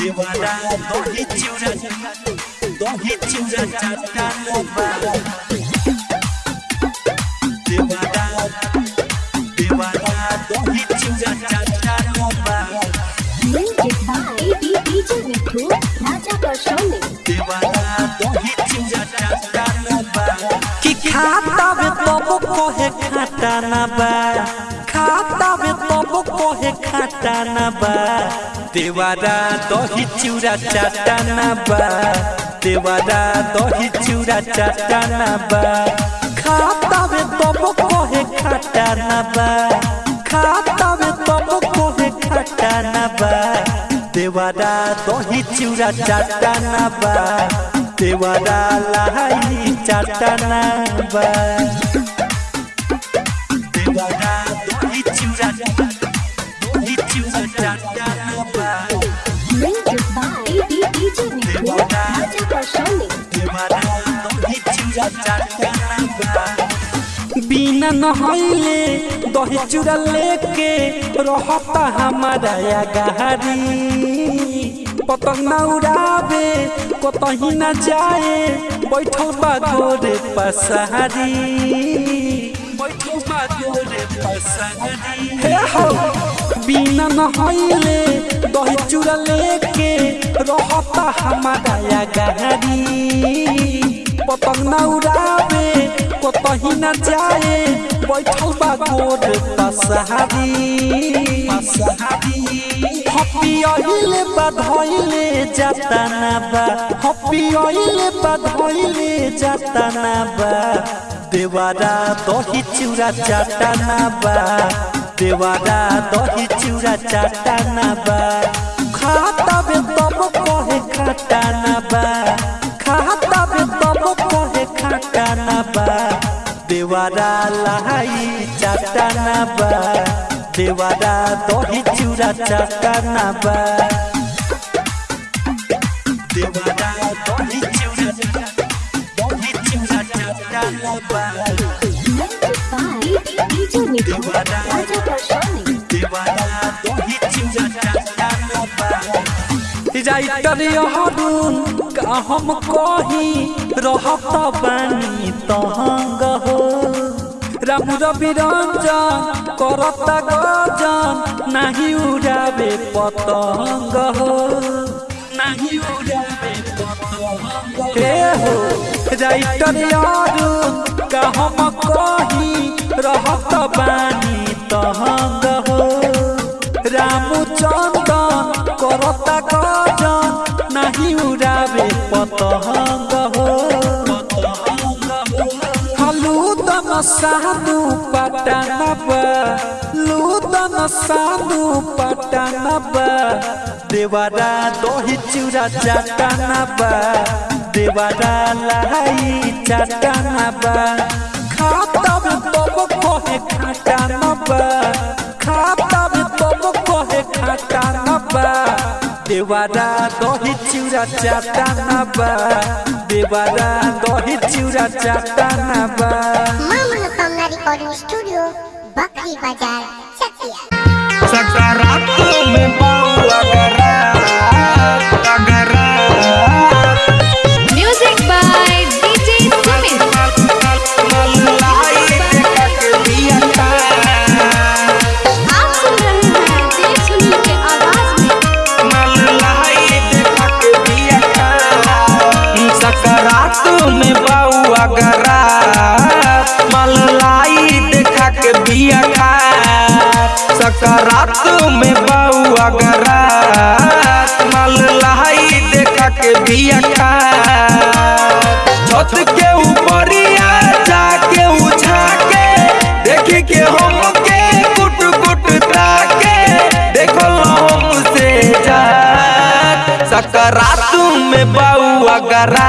देवारा दोही चिउरा दोही चिउरा चाटा लोबा देवारा खाता ना बा खाता बे तब कोहे खाता बा देवारा दही चिउरा चाटा ना बा दही चिउरा चाटा ना बा दही चिउरा चाटा ना बा देवारा लाई चाटा ना बिना नहैले दही चूड़ा लेके रहता हमारा गहरी पतंग न उड़ावे कतही न जाए बैठल बा गोरे पसहरी बैठल बा पसहरी हे हो। बिना नहैले दही चूड़ा लेके रहता हमारा या गहरी पतंग न उड़ावे कतही न जाए बैठल बा गोर पसहारी। हप्पी अइले बधइले जाता ना बा। हप्पी अइले बधइले जाता ना बा। देवारा दही चिउरा चाटा ना बा। देवारा दही चिउरा चाटा ना बा। खाता बे तब कहे खाता ना बा। खाता बे तब कहे खाता ना बा। देवारा लाई चाटा ना बा। देवारा दही चिउरा चाटा ना बा। देवारा दही चिउरा दही चिउरा चाटा ना बा। बा यहरुन का हम कही रहत बानी तहंग हो। राम रवि रंजन करता गजन नाही उड़ावे पतंग हो। नाही उड़ावे पतंग हे। हो राइटर यहरुन का हम कही बानी तहंग हो। रामचंदन करता गजन, नाही उड़ावे पतंग हो। लूदन साधु पटनब, लूदन साधु पटनब। देवारा दही चूड़ा चटनब, देवारा लाई चटनब। खातब देवारा दही चूरा चाटा ना बा। देवारा दही चूरा चाटा ना बा। मामा मनोकामना रिकॉर्डिंग स्टूडियो बकरी बाज़ार, चकिया। सकारात में बाउला गरा मल्लाई देखा के दिया खा छत के ऊपरिया जाके उछा के देख के हम के कुट कुट ताके देखो हमसे जा सकरात में बउआ गरा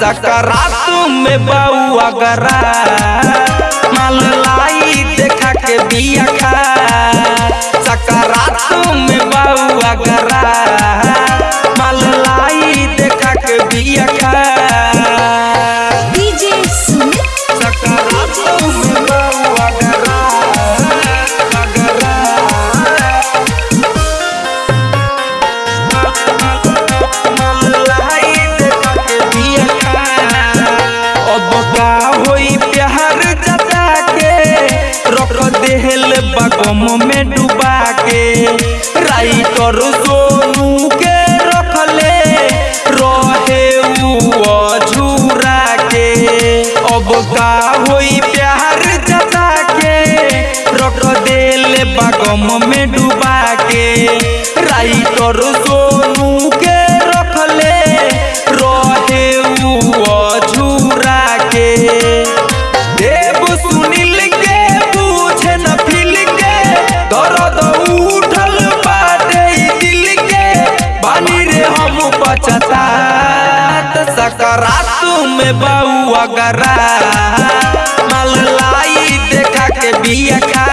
सकरात में बउआ गरा माल लाई देखा के बिया खा। सकरात में बउआ गरा देखा के बिया बगम में डुबा के राइटर सोनू के रखले रहे झूरा के। अब का होई प्यार जता के रख देले गम में डुबा के। राइटर सोनू हम पछतात। सकरात में बउआ गरा माल लाई देखा के बिया खा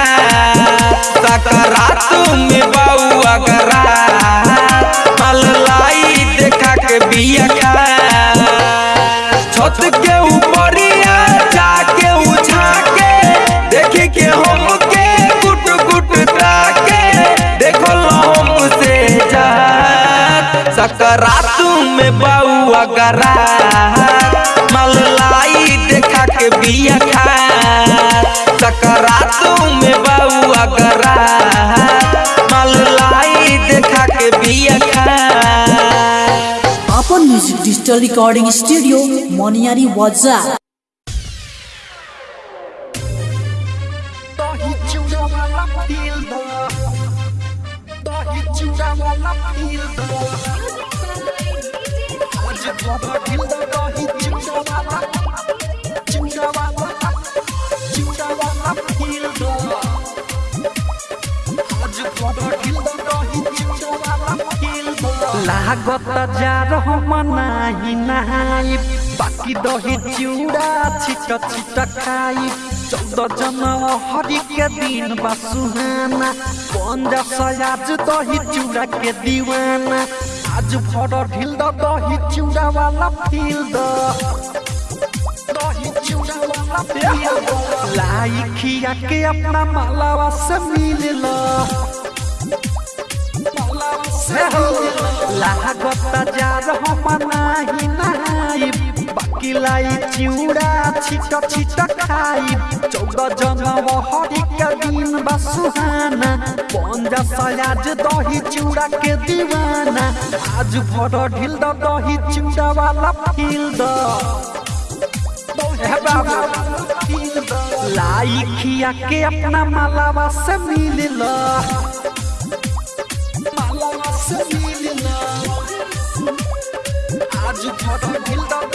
सकरात में बउआ गरा माल लाई देखा के बिया खा छत के ऊपरिया सकरात में बउआ गरा माल लाई देखा के बिया खा सकरात में बउआ गरा माल लाई देखा के बिया खा। अपन म्यूज़िक डिजिटल रिकॉर्डिंग स्टूडियो मोनियारी वाजा लागत जा रहो मनाही नहाई बाकी दही चिउड़ा छिट छिट खाई। चौदह जनवरी के दिन बा सुहाना सयाज दही चिउड़ा के दीवाना। आज भर ढील द दही चूड़ा वाला फील द दही चूड़ा वाला फील खिया के अपना मालावा से मिल ला लागत जा रहो मनाही नहाई বাকিলাই চিউড়া ছিট ছিট খাই। চৌদ জনম হরিকা দিন বা সুহানা পঞ্জা সয়াজ দহি চিউড়া কে দিওয়ানা আজ ভর ঢিল দ, দহি চিউড়া वाला ফিল দ। লাইখিয়া কে আপনা মালাবা সে মিলিল মালাবা সে আজ ভর ঢিল দ